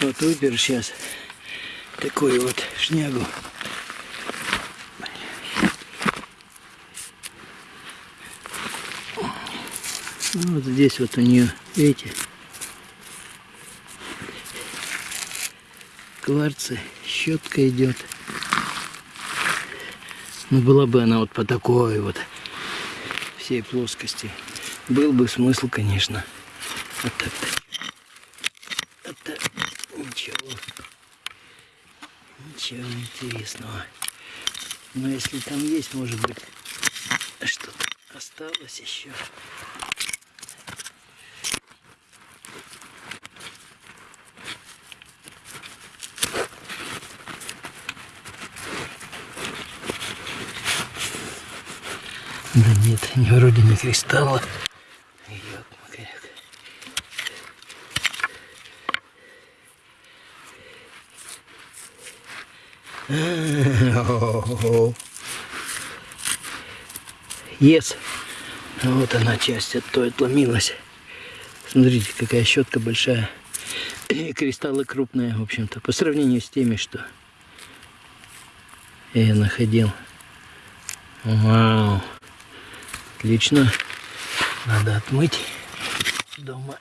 Вот выберу сейчас такую вот шнягу. Вот здесь вот у нее, видите, кварцы, щетка идет. Ну, была бы она вот по такой вот всей плоскости. Был бы смысл, конечно. Вот так-то. Это ничего. Ничего интересного. Но если там есть, может быть, что-то осталось еще. Да нет, не вроде не кристалла. Ес. Вот она часть от той отломилась. Смотрите, какая щетка большая. И кристаллы крупные, в общем-то, по сравнению с теми, что я находил. Вау. Отлично. Надо отмыть дома.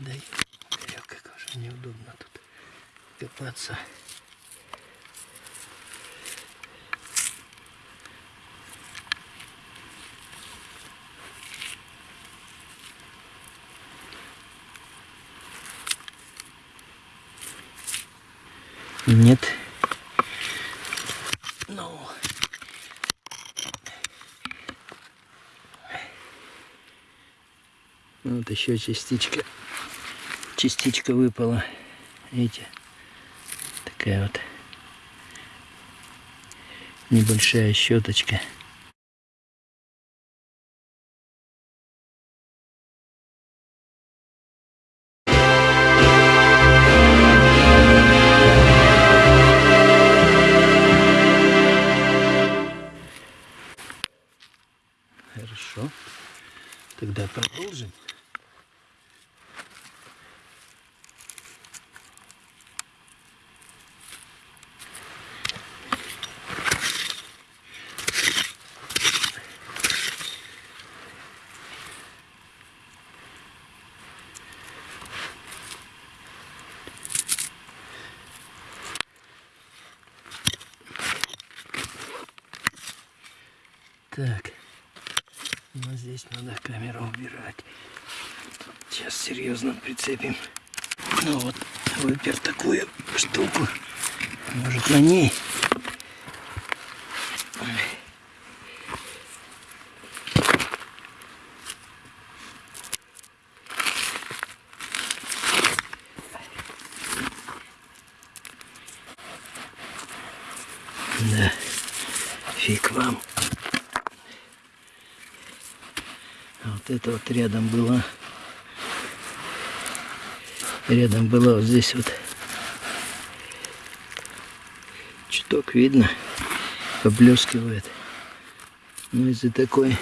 Дай, Игорек, как уже неудобно тут копаться. Нет. Ну. Вот еще частичка. Частичка выпала. Видите? Такая вот небольшая щеточка. Так. Но здесь надо камеру убирать. Сейчас серьезно прицепим. Ну вот, выпер такую штуку. Может на ней. Да, фиг вам. А вот это вот рядом было. Рядом было вот здесь вот. Чуток видно. Поблескивает. Но из-за такой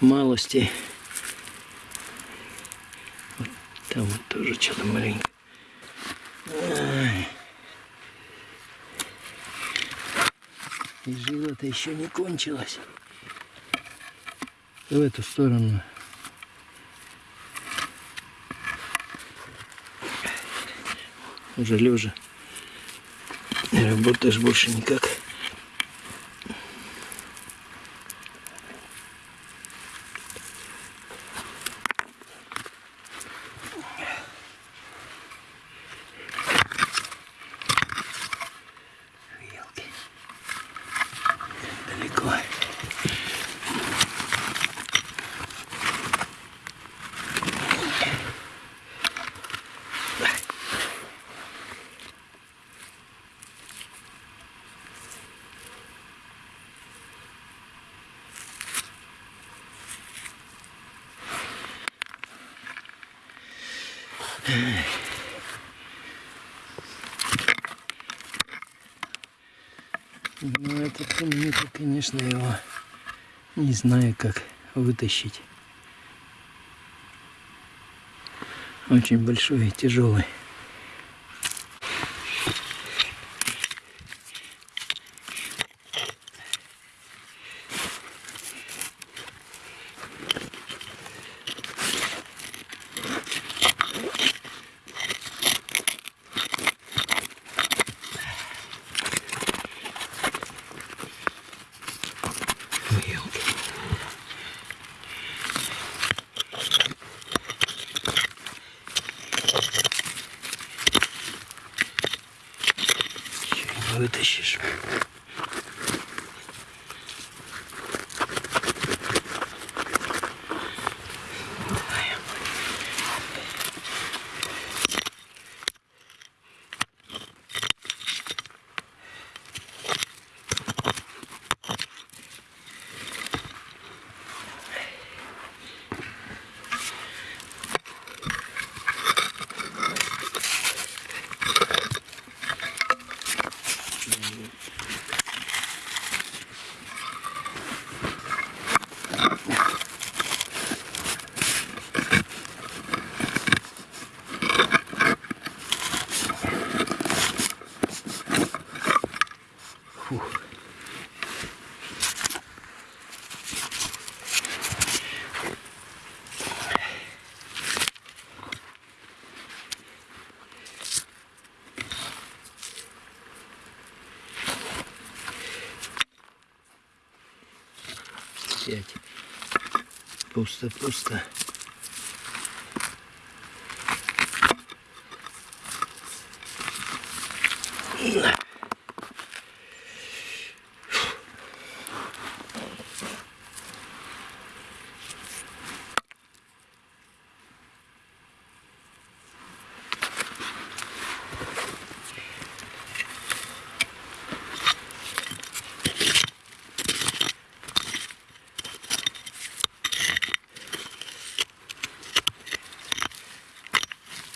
малости. Вот там вот тоже что-то маленькое. Ай. И жила-то еще не кончилась в эту сторону. Уже лежа. Не работаешь больше никак. Ну, этот камень, конечно, его не знаю, как вытащить. Очень большой и тяжелый. Вытащишь. Сядь. Пусто, пусто. На.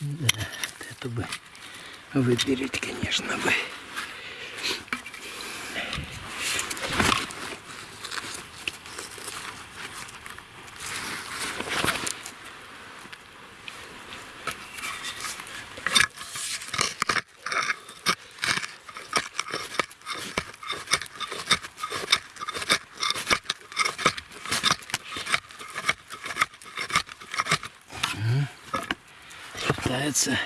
Да, вот это бы выберить, конечно бы. Пытается.